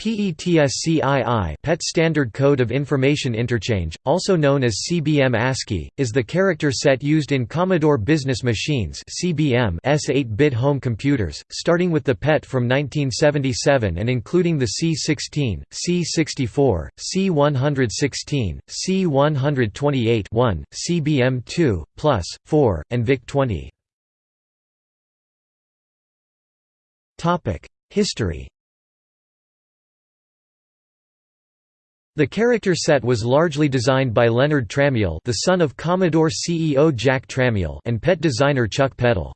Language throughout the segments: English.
PETSCII PET Standard Code of Information Interchange, also known as CBM ASCII, is the character set used in Commodore Business Machines CBM S8-bit home computers, starting with the PET from 1977 and including the C16, C64, C116, C128-1, CBM2, Plus, 4, and VIC-20. History The character set was largely designed by Leonard Tramiel the son of Commodore CEO Jack Tramiel and PET designer Chuck Peddle.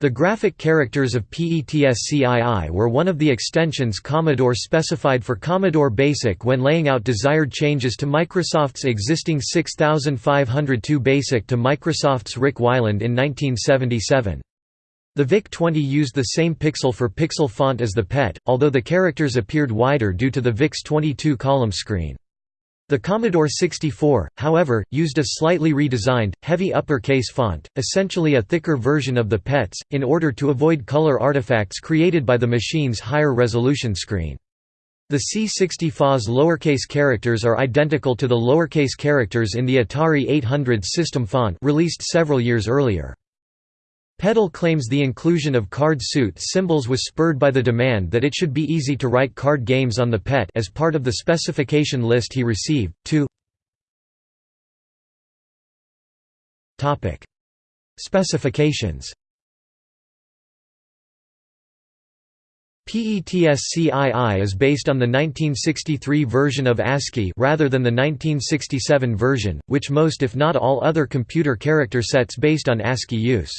The graphic characters of PETSCII were one of the extensions Commodore specified for Commodore BASIC when laying out desired changes to Microsoft's existing 6502 BASIC to Microsoft's Ric Weiland in 1977. The VIC-20 used the same pixel-for-pixel font as the PET, although the characters appeared wider due to the VIC's 22-column screen. The Commodore 64, however, used a slightly redesigned, heavy uppercase font, essentially a thicker version of the PET's, in order to avoid color artifacts created by the machine's higher resolution screen. The C64's lowercase characters are identical to the lowercase characters in the Atari 800 system font released several years earlier. Peddle claims the inclusion of card suit symbols was spurred by the demand that it should be easy to write card games on the PET as part of the specification list he received. 2 Topic: Specifications. PETSCII is based on the 1963 version of ASCII rather than the 1967 version, which most if not all other computer character sets based on ASCII use.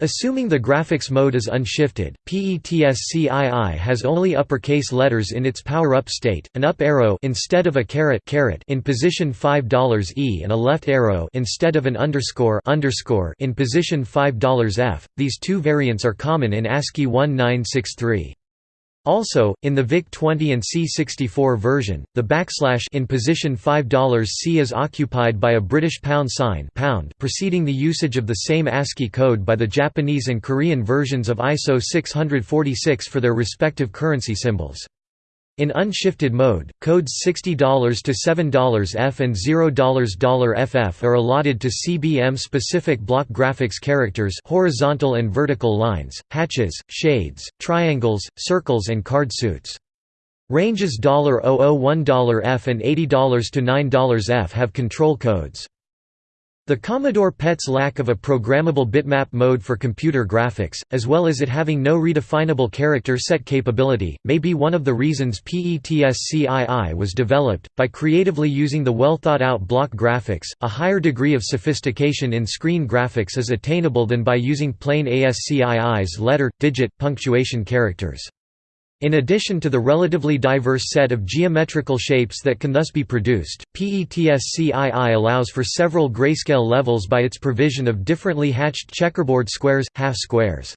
Assuming the graphics mode is unshifted, PETSCII has only uppercase letters in its power-up state, an up arrow instead of a caret caret in position $5 E and a left arrow instead of an underscore underscore in position $5 F. These two variants are common in ASCII 1963. Also, in the VIC-20 and C64 version, the backslash in position $5 C is occupied by a British pound sign pound preceding the usage of the same ASCII code by the Japanese and Korean versions of ISO 646 for their respective currency symbols. In unshifted mode, codes $60 to $7F and $0 FF are allotted to CBM-specific block graphics characters horizontal and vertical lines, hatches, shades, triangles, circles and card suits. Ranges $001 F and $80 to $9 F have control codes. The Commodore PET's lack of a programmable bitmap mode for computer graphics, as well as it having no redefinable character set capability, may be one of the reasons PETSCII was developed. By creatively using the well thought out block graphics, a higher degree of sophistication in screen graphics is attainable than by using plain ASCII's letter, digit, punctuation characters. In addition to the relatively diverse set of geometrical shapes that can thus be produced, PETSCII allows for several grayscale levels by its provision of differently hatched checkerboard squares, half squares.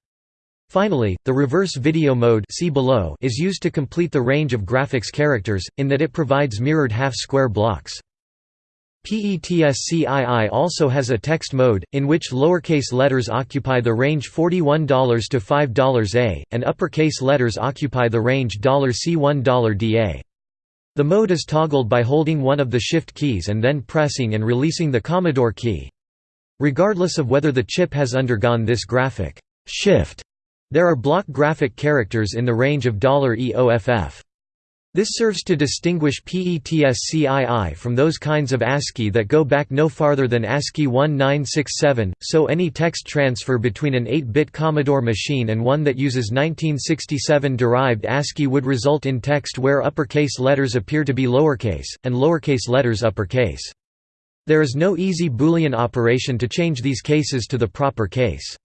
Finally, the reverse video mode see below is used to complete the range of graphics characters, in that it provides mirrored half-square blocks. PETSCII also has a text mode, in which lowercase letters occupy the range $41 to $5 A, and uppercase letters occupy the range $C1 DA. The mode is toggled by holding one of the shift keys and then pressing and releasing the Commodore key. Regardless of whether the chip has undergone this graphic shift, there are block graphic characters in the range of $EOFF. This serves to distinguish PETSCII from those kinds of ASCII that go back no farther than ASCII 1967, so any text transfer between an 8-bit Commodore machine and one that uses 1967-derived ASCII would result in text where uppercase letters appear to be lowercase, and lowercase letters uppercase. There is no easy Boolean operation to change these cases to the proper case.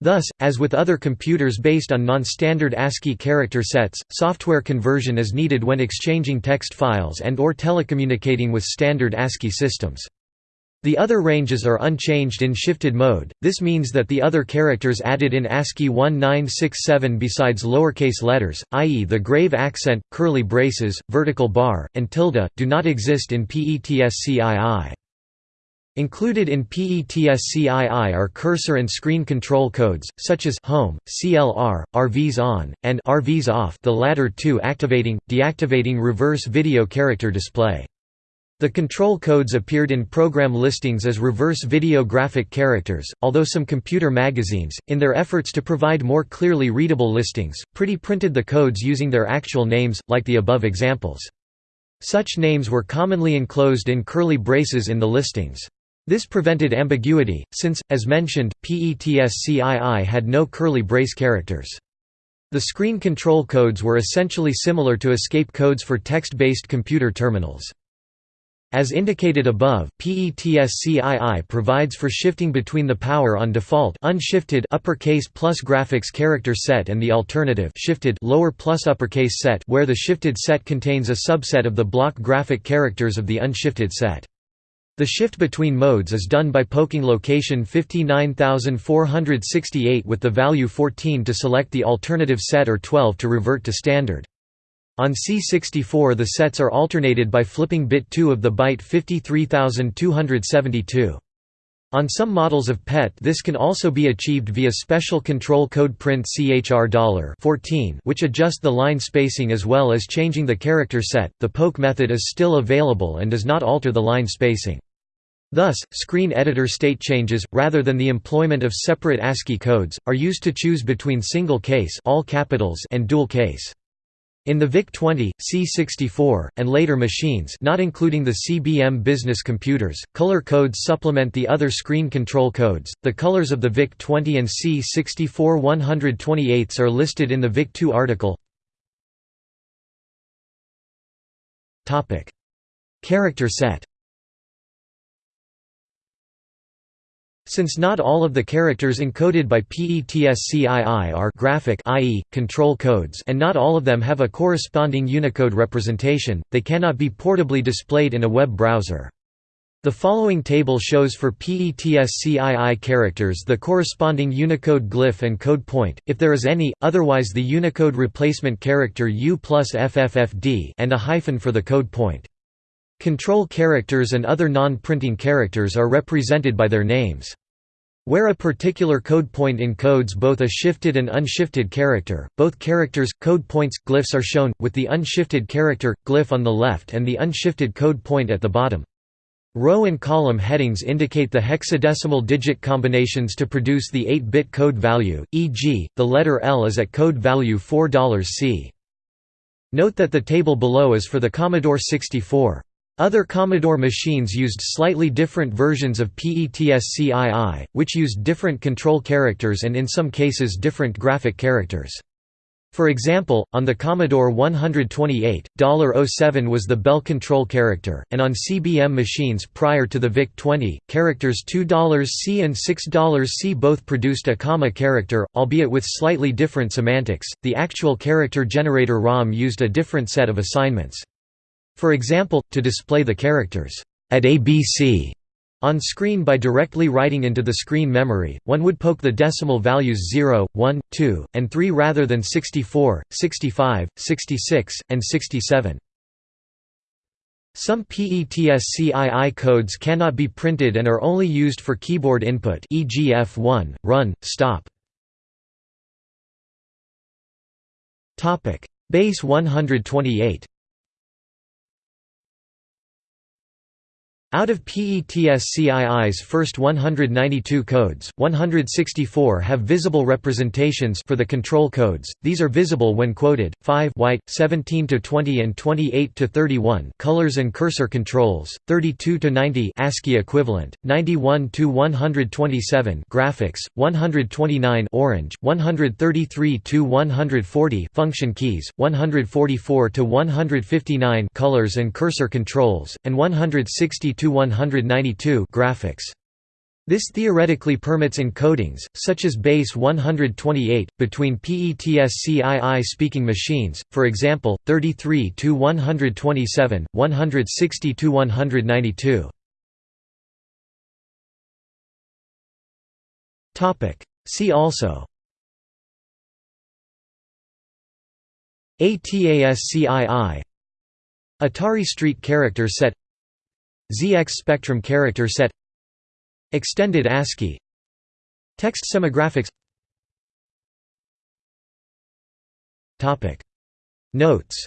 Thus, as with other computers based on non-standard ASCII character sets, software conversion is needed when exchanging text files and or telecommunicating with standard ASCII systems. The other ranges are unchanged in shifted mode, this means that the other characters added in ASCII 1967 besides lowercase letters, i.e. the grave accent, curly braces, vertical bar, and tilde, do not exist in PETSCII. Included in PETSCII are cursor and screen control codes, such as home, CLR, RVs on, and RVs off the latter two activating, deactivating reverse video character display. The control codes appeared in program listings as reverse video graphic characters, although some computer magazines, in their efforts to provide more clearly readable listings, pretty printed the codes using their actual names, like the above examples. Such names were commonly enclosed in curly braces in the listings. This prevented ambiguity, since, as mentioned, PETSCII had no curly brace characters. The screen control codes were essentially similar to escape codes for text-based computer terminals. As indicated above, PETSCII provides for shifting between the power on default unshifted uppercase plus graphics character set and the alternative shifted lower plus uppercase set where the shifted set contains a subset of the block graphic characters of the unshifted set. The shift between modes is done by poking location 59468 with the value 14 to select the alternative set or 12 to revert to standard. On C64 the sets are alternated by flipping bit 2 of the byte 53272. On some models of PET this can also be achieved via special control code print CHR $14 which adjust the line spacing as well as changing the character set. The poke method is still available and does not alter the line spacing. Thus, screen editor state changes, rather than the employment of separate ASCII codes, are used to choose between single case all capitals and dual case. In the VIC-20, C64, and later machines not including the CBM business computers, color codes supplement the other screen control codes. The colors of the VIC-20 and C64 128s are listed in the VIC-2 article. Character set Since not all of the characters encoded by PETSCII are graphic i.e., control codes and not all of them have a corresponding Unicode representation, they cannot be portably displayed in a web browser. The following table shows for PETSCII characters the corresponding Unicode glyph and code point, if there is any, otherwise the Unicode replacement character U plus FFFD and a hyphen for the code point. Control characters and other non-printing characters are represented by their names. Where a particular code point encodes both a shifted and unshifted character, both characters, code points, glyphs are shown, with the unshifted character, glyph on the left and the unshifted code point at the bottom. Row and column headings indicate the hexadecimal digit combinations to produce the 8-bit code value, e.g., the letter L is at code value $4C. Note that the table below is for the Commodore 64. Other Commodore machines used slightly different versions of PETSCII, which used different control characters and in some cases different graphic characters. For example, on the Commodore 128, $07 was the bell control character, and on CBM machines prior to the VIC-20, characters $2C and $6C both produced a comma character, albeit with slightly different semantics. The actual character generator ROM used a different set of assignments. For example, to display the characters at ABC on screen by directly writing into the screen memory, one would poke the decimal values 0, 1, 2, and 3 rather than 64, 65, 66, and 67. Some PETSCII codes cannot be printed and are only used for keyboard input e.g. F1, run, stop. Base 128 Out of PETSCII's first 192 codes, 164 have visible representations for the control codes. These are visible when quoted. 5 white, 17 to 20 and 28 to 31 colors and cursor controls, 32 to 90 ASCII equivalent, 91 to 127 graphics, 129 orange, 133 to 140 function keys, 144 to 159 colors and cursor controls, and 160 to 192 graphics. This theoretically permits encodings, such as base 128, between PETSCII speaking machines, for example, 33 to 127, 160 to 192. Topic. See also ATASCII Atari Street Character Set ZX Spectrum character set Extended ASCII Text semigraphics. Notes.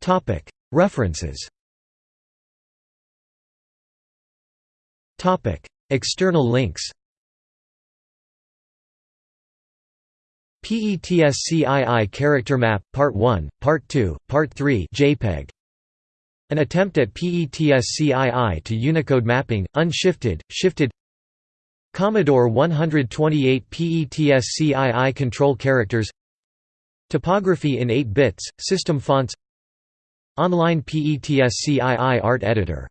Topic. References. Topic. External links PETSCII Character Map, Part 1, Part 2, Part 3 JPEG. An attempt at PETSCII to Unicode mapping, unshifted, shifted. Commodore 128 PETSCII Control Characters. Typography in 8 bits, System fonts. Online PETSCII Art Editor